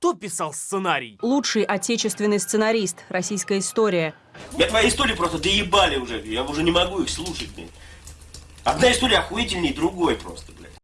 кто писал сценарий? Лучший отечественный сценарист. Российская история. Я твои истории просто доебали уже. Я уже не могу их слушать. Одна история охуительнее другой просто.